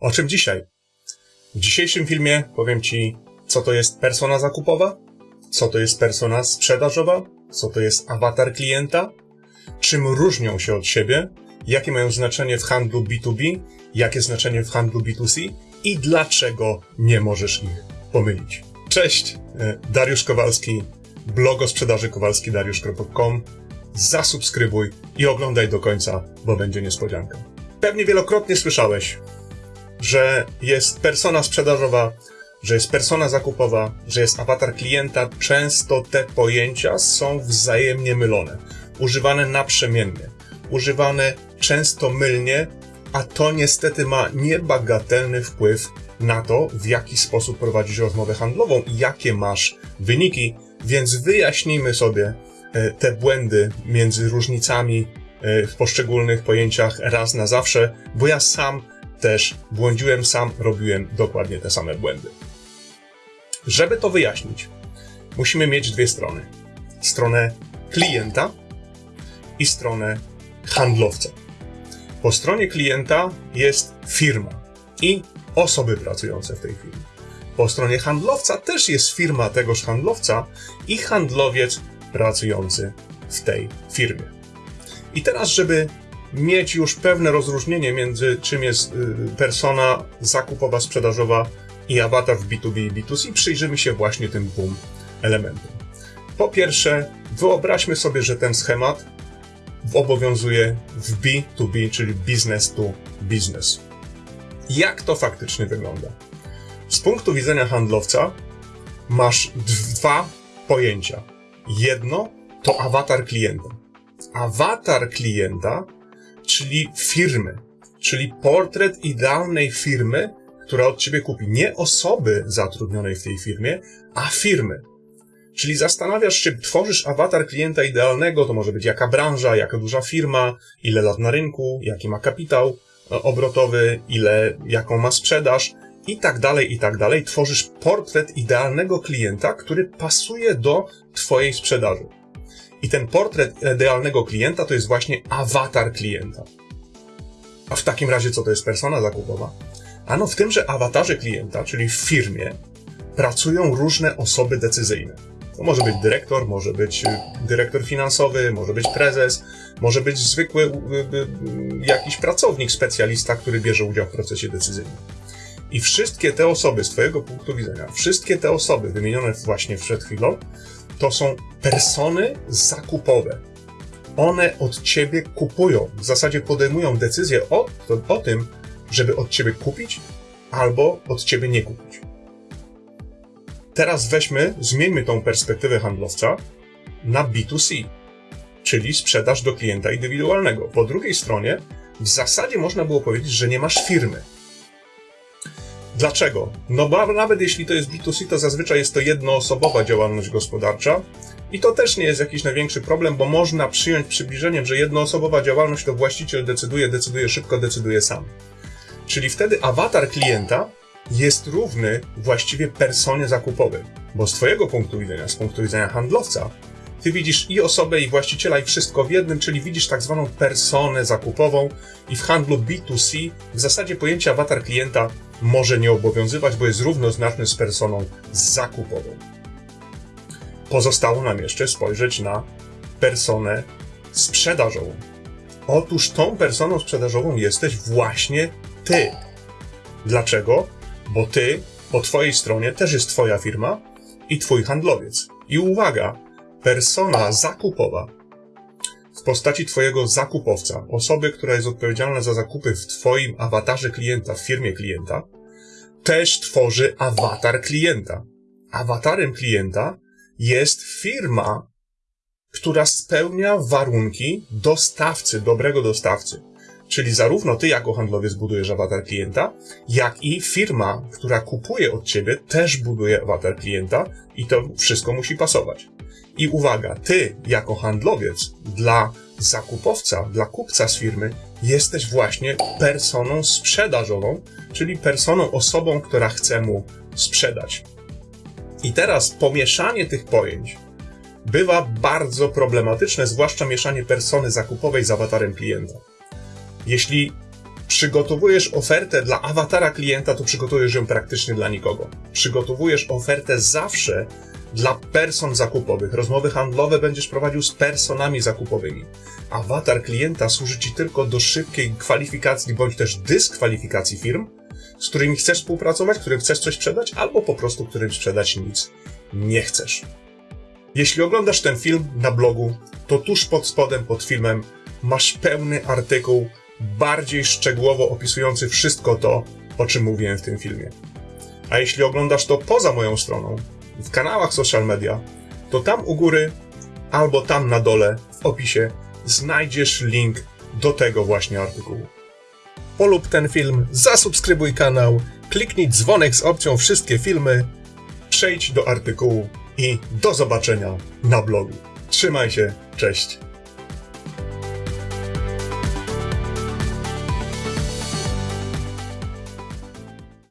O czym dzisiaj? W dzisiejszym filmie powiem Ci, co to jest persona zakupowa, co to jest persona sprzedażowa, co to jest awatar klienta, czym różnią się od siebie, jakie mają znaczenie w handlu B2B, jakie znaczenie w handlu B2C i dlaczego nie możesz ich pomylić. Cześć, e, Dariusz Kowalski, blog o sprzedaży kowalskidariusz.com. Zasubskrybuj i oglądaj do końca, bo będzie niespodzianka. Pewnie wielokrotnie słyszałeś, że jest persona sprzedażowa, że jest persona zakupowa, że jest awatar klienta. Często te pojęcia są wzajemnie mylone, używane naprzemiennie, używane często mylnie, a to niestety ma niebagatelny wpływ na to, w jaki sposób prowadzisz rozmowę handlową i jakie masz wyniki, więc wyjaśnijmy sobie e, te błędy między różnicami e, w poszczególnych pojęciach raz na zawsze, bo ja sam też błądziłem, sam robiłem dokładnie te same błędy. Żeby to wyjaśnić, musimy mieć dwie strony. Stronę klienta i stronę handlowca. Po stronie klienta jest firma i osoby pracujące w tej firmie. Po stronie handlowca też jest firma tegoż handlowca i handlowiec pracujący w tej firmie. I teraz, żeby mieć już pewne rozróżnienie między czym jest y, persona zakupowa, sprzedażowa i awatar w B2B i B2C, przyjrzymy się właśnie tym dwóm elementom. Po pierwsze, wyobraźmy sobie, że ten schemat obowiązuje w B2B, czyli business to business. Jak to faktycznie wygląda? Z punktu widzenia handlowca masz dwa pojęcia. Jedno to awatar klienta. Awatar klienta czyli firmy, czyli portret idealnej firmy, która od ciebie kupi. Nie osoby zatrudnionej w tej firmie, a firmy. Czyli zastanawiasz się, tworzysz awatar klienta idealnego, to może być jaka branża, jaka duża firma, ile lat na rynku, jaki ma kapitał e, obrotowy, ile, jaką ma sprzedaż i tak dalej, i tak dalej. Tworzysz portret idealnego klienta, który pasuje do twojej sprzedaży. I ten portret idealnego klienta to jest właśnie awatar klienta. A w takim razie co to jest persona zakupowa? Ano w tym, że awatarze klienta, czyli w firmie, pracują różne osoby decyzyjne. To może być dyrektor, może być y, dyrektor finansowy, może być prezes, może być zwykły y, y, jakiś pracownik, specjalista, który bierze udział w procesie decyzyjnym. I wszystkie te osoby, z Twojego punktu widzenia, wszystkie te osoby wymienione właśnie przed chwilą, to są persony zakupowe. One od ciebie kupują, w zasadzie podejmują decyzję o, o tym, żeby od ciebie kupić albo od ciebie nie kupić. Teraz weźmy, zmieńmy tą perspektywę handlowca na B2C, czyli sprzedaż do klienta indywidualnego. Po drugiej stronie, w zasadzie można było powiedzieć, że nie masz firmy. Dlaczego? No bo nawet jeśli to jest B2C, to zazwyczaj jest to jednoosobowa działalność gospodarcza i to też nie jest jakiś największy problem, bo można przyjąć przybliżeniem, że jednoosobowa działalność to właściciel decyduje, decyduje szybko, decyduje sam. Czyli wtedy awatar klienta jest równy właściwie personie zakupowej, bo z Twojego punktu widzenia, z punktu widzenia handlowca, ty widzisz i osobę, i właściciela, i wszystko w jednym, czyli widzisz tak zwaną personę zakupową i w handlu B2C w zasadzie pojęcie awatar klienta może nie obowiązywać, bo jest równoznaczny z personą zakupową. Pozostało nam jeszcze spojrzeć na personę sprzedażową. Otóż tą personą sprzedażową jesteś właśnie ty. Dlaczego? Bo ty, po twojej stronie też jest twoja firma i twój handlowiec. I uwaga, persona zakupowa w postaci Twojego zakupowca, osoby, która jest odpowiedzialna za zakupy w Twoim awatarze klienta, w firmie klienta, też tworzy awatar klienta. Awatarem klienta jest firma, która spełnia warunki dostawcy, dobrego dostawcy. Czyli zarówno ty jako handlowiec budujesz awatar klienta, jak i firma, która kupuje od ciebie, też buduje awatar klienta i to wszystko musi pasować. I uwaga, ty jako handlowiec dla zakupowca, dla kupca z firmy jesteś właśnie personą sprzedażową, czyli personą, osobą, która chce mu sprzedać. I teraz pomieszanie tych pojęć bywa bardzo problematyczne, zwłaszcza mieszanie persony zakupowej z awatarem klienta. Jeśli przygotowujesz ofertę dla awatara klienta, to przygotujesz ją praktycznie dla nikogo. Przygotowujesz ofertę zawsze dla person zakupowych. Rozmowy handlowe będziesz prowadził z personami zakupowymi. Awatar klienta służy Ci tylko do szybkiej kwalifikacji bądź też dyskwalifikacji firm, z którymi chcesz współpracować, którym chcesz coś sprzedać, albo po prostu którym sprzedać nic nie chcesz. Jeśli oglądasz ten film na blogu, to tuż pod spodem pod filmem masz pełny artykuł, bardziej szczegółowo opisujący wszystko to, o czym mówiłem w tym filmie. A jeśli oglądasz to poza moją stroną, w kanałach social media, to tam u góry albo tam na dole w opisie znajdziesz link do tego właśnie artykułu. Polub ten film, zasubskrybuj kanał, kliknij dzwonek z opcją wszystkie filmy, przejdź do artykułu i do zobaczenia na blogu. Trzymaj się, cześć.